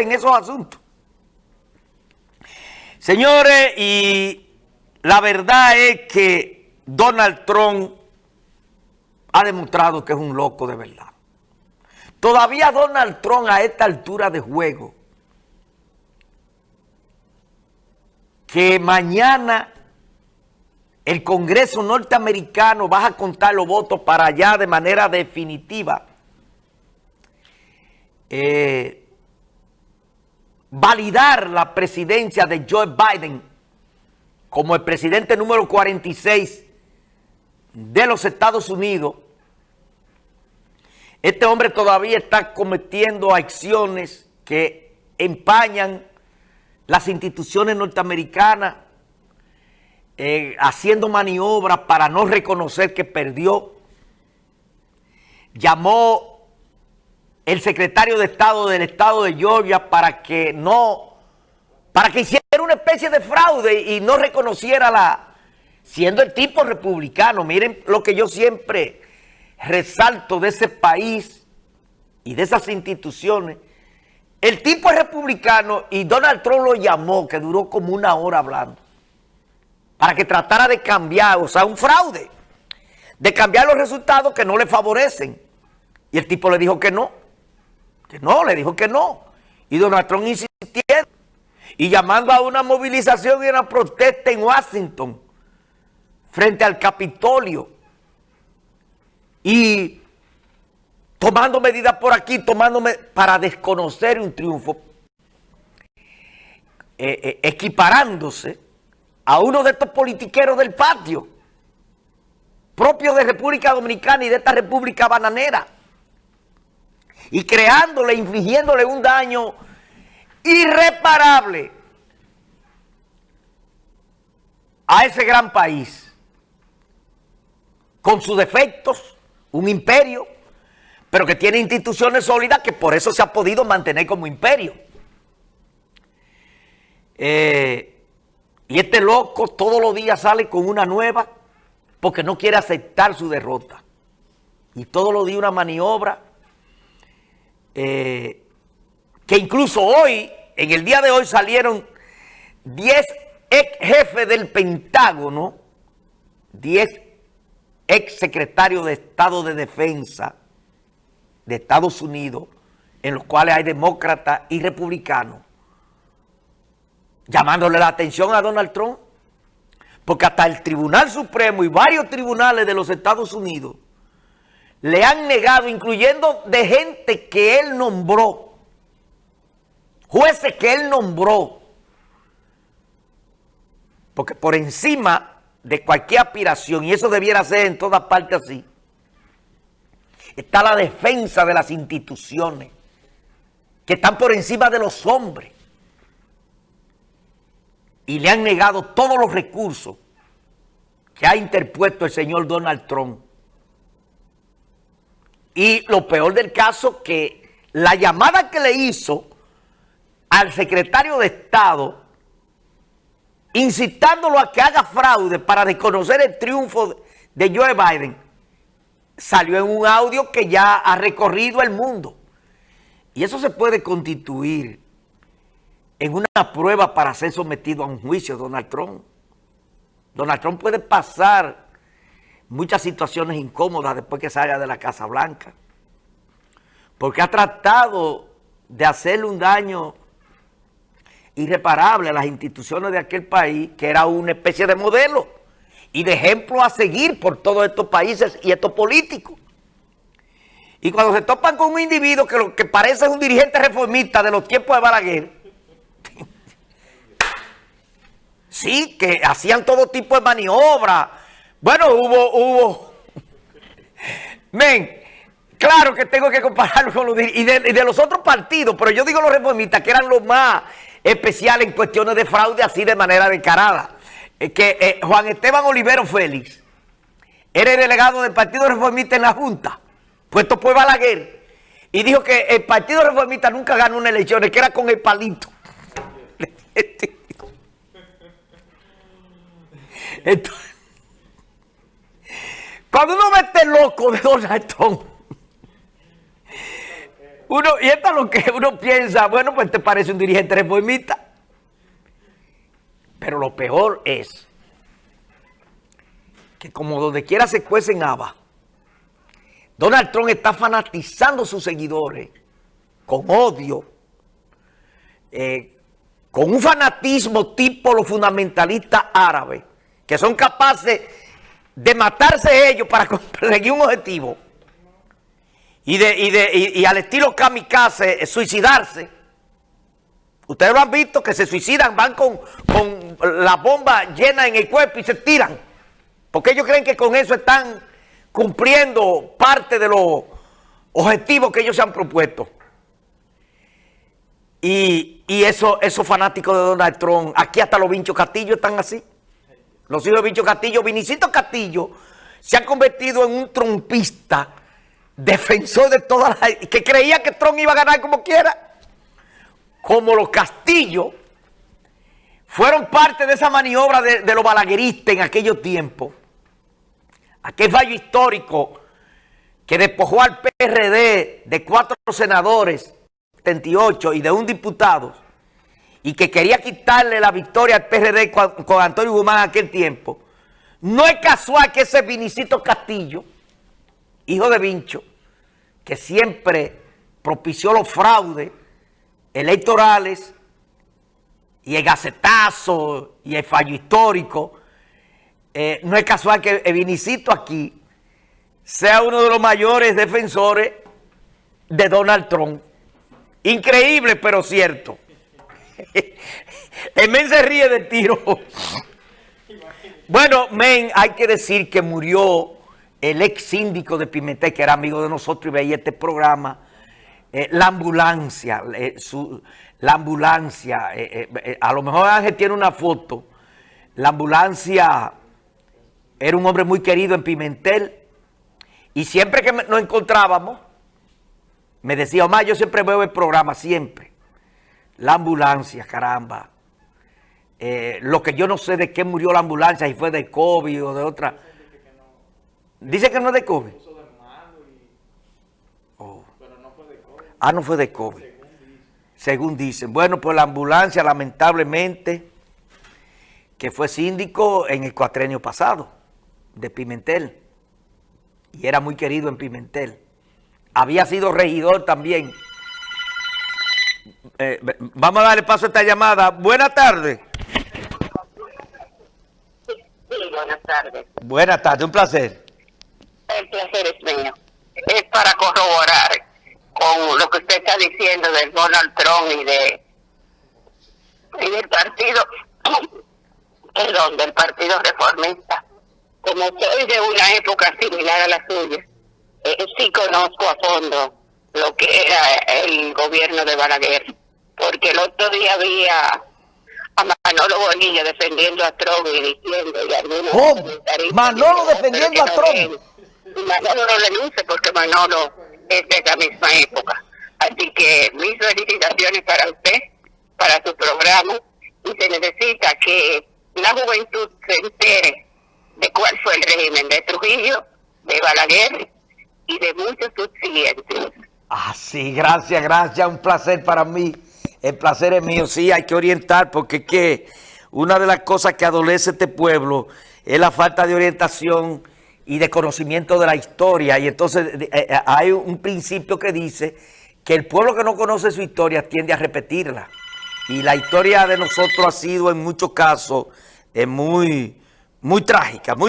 en esos asuntos. Señores, y la verdad es que Donald Trump ha demostrado que es un loco de verdad. Todavía Donald Trump a esta altura de juego, que mañana el Congreso norteamericano va a contar los votos para allá de manera definitiva, eh, validar la presidencia de Joe Biden como el presidente número 46 de los Estados Unidos, este hombre todavía está cometiendo acciones que empañan las instituciones norteamericanas, eh, haciendo maniobras para no reconocer que perdió. Llamó el secretario de Estado del Estado de Georgia para que no, para que hiciera una especie de fraude y no reconociera la, siendo el tipo republicano. Miren lo que yo siempre resalto de ese país y de esas instituciones, el tipo es republicano y Donald Trump lo llamó, que duró como una hora hablando, para que tratara de cambiar, o sea, un fraude, de cambiar los resultados que no le favorecen. Y el tipo le dijo que no, que no, le dijo que no. Y Donald Trump insistiendo y llamando a una movilización y una protesta en Washington frente al Capitolio y tomando medidas por aquí, tomándome para desconocer un triunfo, eh, eh, equiparándose a uno de estos politiqueros del patio, propios de República Dominicana y de esta República Bananera, y creándole, infligiéndole un daño irreparable a ese gran país, con sus defectos, un imperio, pero que tiene instituciones sólidas que por eso se ha podido mantener como imperio. Eh, y este loco todos los días sale con una nueva porque no quiere aceptar su derrota. Y todos los días una maniobra eh, que incluso hoy, en el día de hoy salieron 10 ex jefes del Pentágono, 10 ex secretario de Estado de Defensa de Estados Unidos, en los cuales hay demócratas y republicanos, llamándole la atención a Donald Trump, porque hasta el Tribunal Supremo y varios tribunales de los Estados Unidos le han negado, incluyendo de gente que él nombró, jueces que él nombró, porque por encima de cualquier aspiración, y eso debiera ser en todas partes así, está la defensa de las instituciones que están por encima de los hombres y le han negado todos los recursos que ha interpuesto el señor Donald Trump. Y lo peor del caso que la llamada que le hizo al secretario de Estado incitándolo a que haga fraude para desconocer el triunfo de Joe Biden, salió en un audio que ya ha recorrido el mundo. Y eso se puede constituir en una prueba para ser sometido a un juicio, Donald Trump. Donald Trump puede pasar muchas situaciones incómodas después que salga de la Casa Blanca. Porque ha tratado de hacerle un daño irreparable a las instituciones de aquel país, que era una especie de modelo y de ejemplo a seguir por todos estos países y estos políticos. Y cuando se topan con un individuo que, lo, que parece un dirigente reformista de los tiempos de Balaguer, sí, que hacían todo tipo de maniobras. Bueno, hubo, hubo, men, claro que tengo que compararlo con los y de, y de los otros partidos, pero yo digo los reformistas que eran los más especial en cuestiones de fraude así de manera descarada. Eh, que eh, Juan Esteban Olivero Félix era el delegado del Partido Reformista en la Junta, puesto por Balaguer, y dijo que el Partido Reformista nunca ganó una elección, que era con el palito. Entonces, cuando uno ve este loco de Donald Trump, uno, y esto es lo que uno piensa, bueno, pues te parece un dirigente reformista. Pero lo peor es que como donde quiera se cuecen habas, Donald Trump está fanatizando a sus seguidores con odio, eh, con un fanatismo tipo los fundamentalistas árabes, que son capaces de matarse ellos para conseguir un objetivo, y, de, y, al estilo kamikaze, suicidarse. Ustedes lo han visto, que se suicidan, van con, con la bomba llena en el cuerpo y se tiran. Porque ellos creen que con eso están cumpliendo parte de los objetivos que ellos se han propuesto. Y, eso, esos fanáticos de Donald Trump, aquí hasta los Vinchos Castillo están así. Los hijos de Vincho Castillo, Vinicito Castillo, se han convertido en un trompista, defensor de todas las... que creía que Trump iba a ganar como quiera. Como los Castillos fueron parte de esa maniobra de, de los balagueristas en aquellos tiempos aquel fallo histórico que despojó al PRD de cuatro senadores, 78, y de un diputado, y que quería quitarle la victoria al PRD con, Antonio Guzmán en aquel tiempo, no es casual que ese Vinicito Castillo, hijo de Vincho, que siempre propició los fraudes electorales y el gacetazo y el fallo histórico, eh, no es casual que el Vinicito aquí sea uno de los mayores defensores de Donald Trump. Increíble, pero cierto. el men se ríe de tiro. bueno, men, hay que decir que murió el ex síndico de Pimentel, que era amigo de nosotros y veía este programa, eh, la ambulancia, eh, la ambulancia, a lo mejor Ángel tiene una foto, la ambulancia era un hombre muy querido en Pimentel. Y siempre que nos encontrábamos, me decía, Omar, yo siempre veo el programa, siempre. La ambulancia, caramba. Eh, lo que yo no sé de qué murió la ambulancia, si fue de COVID o de otra. Dice que no es de COVID. Oh. Ah, no fue de COVID. Según dicen. Bueno, pues la ambulancia, lamentablemente, que fue síndico en el cuatrenio pasado de Pimentel y era muy querido en Pimentel. Había sido regidor también. Eh, vamos a darle paso a esta llamada. Buenas tardes. Sí, buenas tardes. Buenas tardes, un placer. El placer es mío. Es para corroborar con lo que usted está diciendo del Donald Trump y de y del partido, perdón, del partido reformista como soy de una época similar a la suya, eh, sí conozco a fondo lo que era el gobierno de Balaguer, porque el otro día había a Manolo Bonilla defendiendo a Trump y diciendo y algunos ¿Cómo? Manolo defendiendo a Trump. Manolo no luce porque Manolo es de esa misma época. Así que mis felicitaciones para usted, para su programa, y se necesita que la juventud se entere de cuál fue el régimen de Trujillo, de Balaguer y de muchos subsiguientes. Ah, sí, gracias, gracias, un placer para mí. El placer es mío, sí, hay que orientar porque que una de las cosas que adolece este pueblo es la falta de orientación y de conocimiento de la historia. Y entonces eh, eh, hay un principio que dice que el pueblo que no conoce su historia tiende a repetirla. Y la historia de nosotros ha sido en muchos casos eh, muy muy trágica,